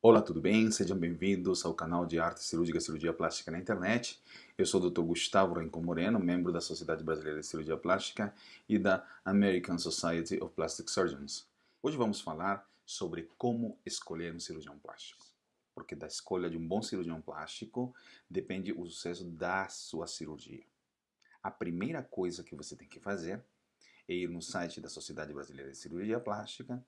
Olá, tudo bem? Sejam bem-vindos ao canal de Arte Cirúrgica e Cirurgia Plástica na internet. Eu sou o Dr. Gustavo Renco Moreno, membro da Sociedade Brasileira de Cirurgia Plástica e da American Society of Plastic Surgeons. Hoje vamos falar sobre como escolher um cirurgião plástico. Porque da escolha de um bom cirurgião plástico depende o sucesso da sua cirurgia. A primeira coisa que você tem que fazer é ir no site da Sociedade Brasileira de Cirurgia Plástica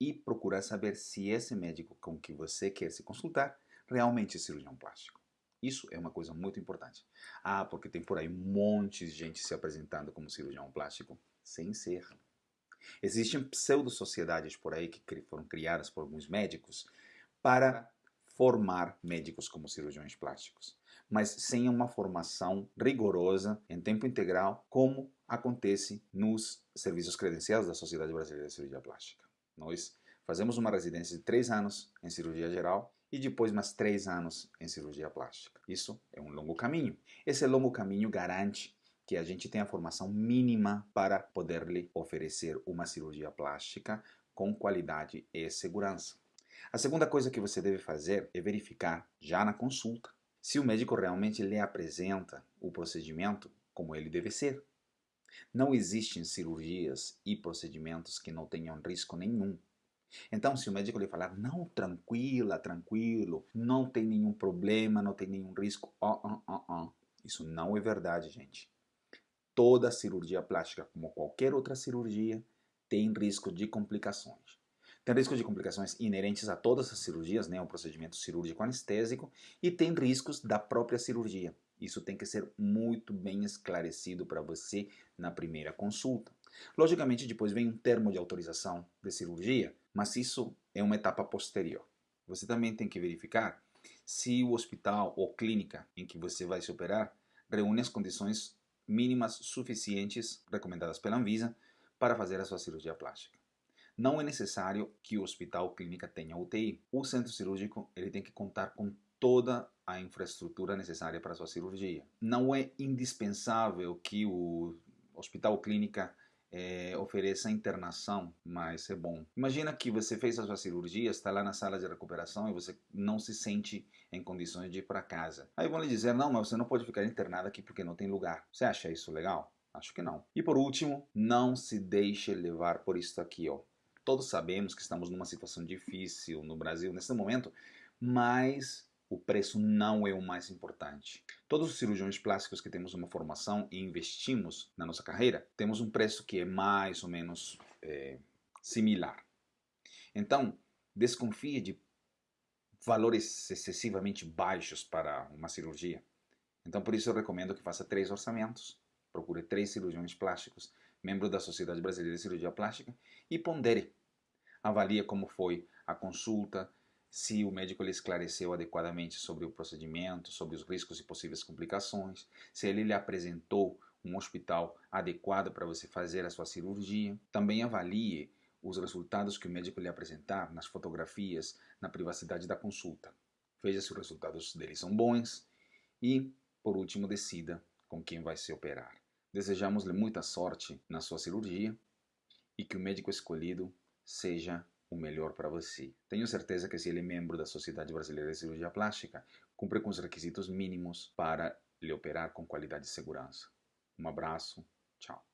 e procurar saber se esse médico com que você quer se consultar realmente é cirurgião plástico. Isso é uma coisa muito importante. Ah, porque tem por aí um monte de gente se apresentando como cirurgião plástico sem ser. Existem pseudo-sociedades por aí que foram criadas por alguns médicos para formar médicos como cirurgiões plásticos, mas sem uma formação rigorosa em tempo integral, como acontece nos serviços credenciados da Sociedade Brasileira de Cirurgia Plástica. Nós fazemos uma residência de três anos em cirurgia geral e depois mais três anos em cirurgia plástica. Isso é um longo caminho. Esse longo caminho garante que a gente tenha a formação mínima para poder lhe oferecer uma cirurgia plástica com qualidade e segurança. A segunda coisa que você deve fazer é verificar já na consulta se o médico realmente lhe apresenta o procedimento como ele deve ser. Não existem cirurgias e procedimentos que não tenham risco nenhum. Então, se o médico lhe falar, não, tranquila, tranquilo, não tem nenhum problema, não tem nenhum risco, oh, oh, oh, oh. isso não é verdade, gente. Toda cirurgia plástica, como qualquer outra cirurgia, tem risco de complicações. Tem risco de complicações inerentes a todas as cirurgias, né, o procedimento cirúrgico anestésico, e tem riscos da própria cirurgia. Isso tem que ser muito bem esclarecido para você na primeira consulta. Logicamente, depois vem um termo de autorização de cirurgia, mas isso é uma etapa posterior. Você também tem que verificar se o hospital ou clínica em que você vai se operar reúne as condições mínimas suficientes recomendadas pela Anvisa para fazer a sua cirurgia plástica. Não é necessário que o hospital ou clínica tenha UTI. O centro cirúrgico ele tem que contar com toda a infraestrutura necessária para a sua cirurgia. Não é indispensável que o hospital ou clínica é, ofereça internação, mas é bom. Imagina que você fez a sua cirurgia, está lá na sala de recuperação e você não se sente em condições de ir para casa. Aí vão lhe dizer, não, mas você não pode ficar internado aqui porque não tem lugar. Você acha isso legal? Acho que não. E por último, não se deixe levar por isso aqui, ó. Todos sabemos que estamos numa situação difícil no Brasil nesse momento, mas o preço não é o mais importante. Todos os cirurgiões plásticos que temos uma formação e investimos na nossa carreira, temos um preço que é mais ou menos é, similar. Então, desconfie de valores excessivamente baixos para uma cirurgia. Então, por isso eu recomendo que faça três orçamentos, procure três cirurgiões plásticos, membro da Sociedade Brasileira de Cirurgia Plástica, e pondere. Avalie como foi a consulta, se o médico lhe esclareceu adequadamente sobre o procedimento, sobre os riscos e possíveis complicações, se ele lhe apresentou um hospital adequado para você fazer a sua cirurgia. Também avalie os resultados que o médico lhe apresentar nas fotografias, na privacidade da consulta. Veja se os resultados dele são bons e, por último, decida com quem vai se operar. Desejamos-lhe muita sorte na sua cirurgia e que o médico escolhido seja o melhor para você. Tenho certeza que se ele é membro da Sociedade Brasileira de Cirurgia Plástica, cumpre com os requisitos mínimos para lhe operar com qualidade e segurança. Um abraço, tchau.